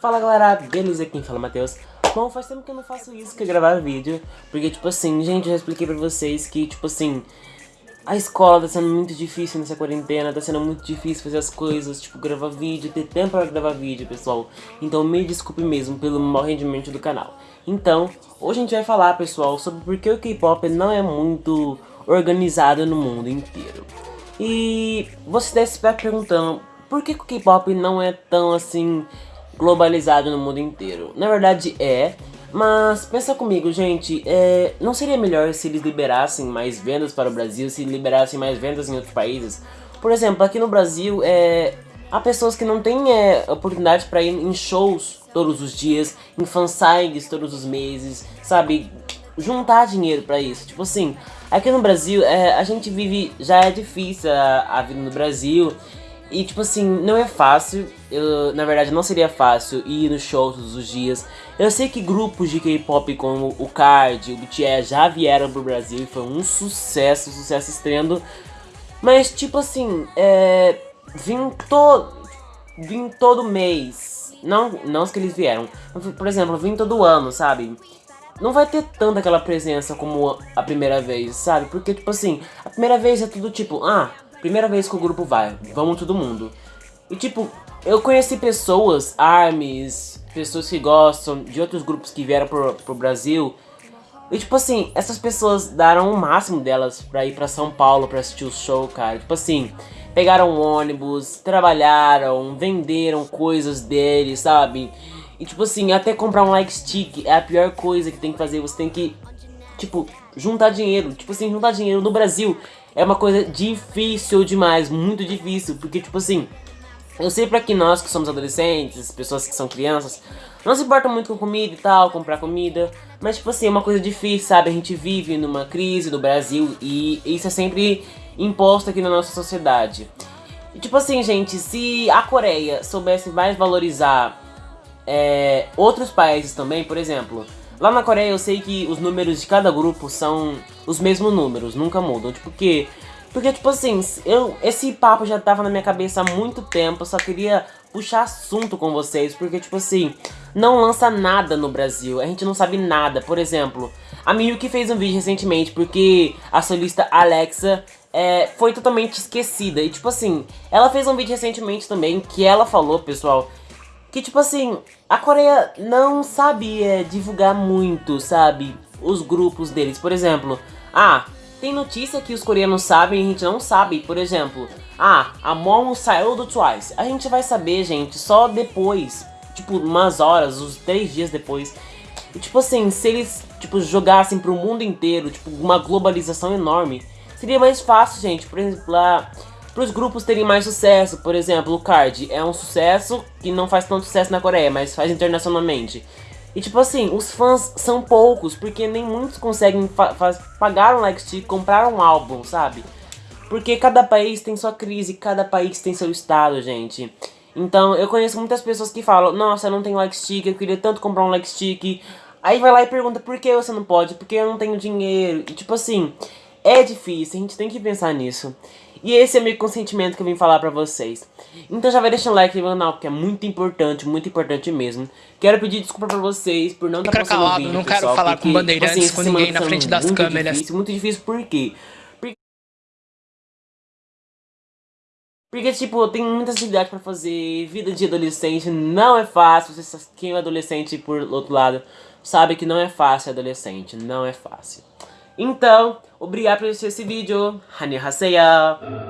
Fala galera, beleza? Quem fala Matheus. Bom, faz tempo que eu não faço isso, que é gravar vídeo. Porque, tipo assim, gente, eu já expliquei pra vocês que, tipo assim, a escola tá sendo muito difícil nessa quarentena, tá sendo muito difícil fazer as coisas, tipo, gravar vídeo, ter tempo pra gravar vídeo, pessoal. Então me desculpe mesmo pelo mau rendimento do canal. Então, hoje a gente vai falar, pessoal, sobre por que o K-pop não é muito organizado no mundo inteiro. E você deve estar perguntando, por que o K-pop não é tão, assim, globalizado no mundo inteiro. Na verdade é, mas pensa comigo, gente, é, não seria melhor se eles liberassem mais vendas para o Brasil, se liberassem mais vendas em outros países? Por exemplo, aqui no Brasil, é, há pessoas que não têm é, oportunidade para ir em shows todos os dias, em fansites todos os meses, sabe? Juntar dinheiro para isso. Tipo assim, aqui no Brasil, é, a gente vive, já é difícil a, a vida no Brasil, e tipo assim, não é fácil, eu, na verdade não seria fácil ir no show todos os dias. Eu sei que grupos de K-pop como o Card, o BTS já vieram pro Brasil e foi um sucesso, um sucesso estreando. Mas tipo assim, é, vim, to, vim todo mês, não, não os que eles vieram, por exemplo, vim todo ano, sabe? Não vai ter tanta aquela presença como a primeira vez, sabe? Porque tipo assim, a primeira vez é tudo tipo, ah... Primeira vez que o grupo vai, vamos todo mundo. E tipo, eu conheci pessoas, armies, pessoas que gostam de outros grupos que vieram pro, pro Brasil. E tipo assim, essas pessoas deram o máximo delas pra ir pra São Paulo pra assistir o show, cara. Tipo assim, pegaram ônibus, trabalharam, venderam coisas deles, sabe? E tipo assim, até comprar um like stick é a pior coisa que tem que fazer. Você tem que, tipo, juntar dinheiro. Tipo assim, juntar dinheiro no Brasil é uma coisa difícil demais, muito difícil, porque tipo assim, eu sei pra que nós que somos adolescentes, pessoas que são crianças, não se importa muito com comida e tal, comprar comida, mas tipo assim, é uma coisa difícil, sabe? A gente vive numa crise no Brasil e isso é sempre imposto aqui na nossa sociedade. E, tipo assim, gente, se a Coreia soubesse mais valorizar é, outros países também, por exemplo, Lá na Coreia eu sei que os números de cada grupo são os mesmos números, nunca mudam. Tipo, que... Porque, tipo assim, eu, esse papo já tava na minha cabeça há muito tempo, eu só queria puxar assunto com vocês, porque, tipo assim, não lança nada no Brasil, a gente não sabe nada. Por exemplo, a Miyuki fez um vídeo recentemente porque a solista Alexa é, foi totalmente esquecida. E, tipo assim, ela fez um vídeo recentemente também que ela falou, pessoal, que tipo assim, a Coreia não sabe divulgar muito, sabe, os grupos deles. Por exemplo, ah, tem notícia que os coreanos sabem e a gente não sabe. Por exemplo, ah, a Momo saiu do Twice. A gente vai saber, gente, só depois, tipo, umas horas, uns três dias depois. E tipo assim, se eles, tipo, jogassem pro mundo inteiro, tipo, uma globalização enorme, seria mais fácil, gente. Por exemplo, lá para os grupos terem mais sucesso. Por exemplo, o Card é um sucesso que não faz tanto sucesso na Coreia, mas faz internacionalmente. E tipo assim, os fãs são poucos, porque nem muitos conseguem pagar um like stick, comprar um álbum, sabe? Porque cada país tem sua crise, cada país tem seu estado, gente. Então, eu conheço muitas pessoas que falam, nossa, eu não tenho like stick, eu queria tanto comprar um like stick. Aí vai lá e pergunta, por que você não pode? Porque eu não tenho dinheiro. E tipo assim, é difícil, a gente tem que pensar nisso. E esse é meu consentimento que eu vim falar pra vocês. Então já vai deixando like no canal, porque é muito importante, muito importante mesmo. Quero pedir desculpa pra vocês por não estar tá postando calado, vídeo, não quero falar porque, com bandeirantes, assim, com ninguém na frente das muito câmeras. Difícil, muito difícil, por quê? Porque, porque tipo, tem muitas atividades pra fazer, vida de adolescente não é fácil, quem é adolescente por outro lado sabe que não é fácil adolescente, não é fácil. Então, obrigado por assistir esse vídeo. Annyeonghaseyo.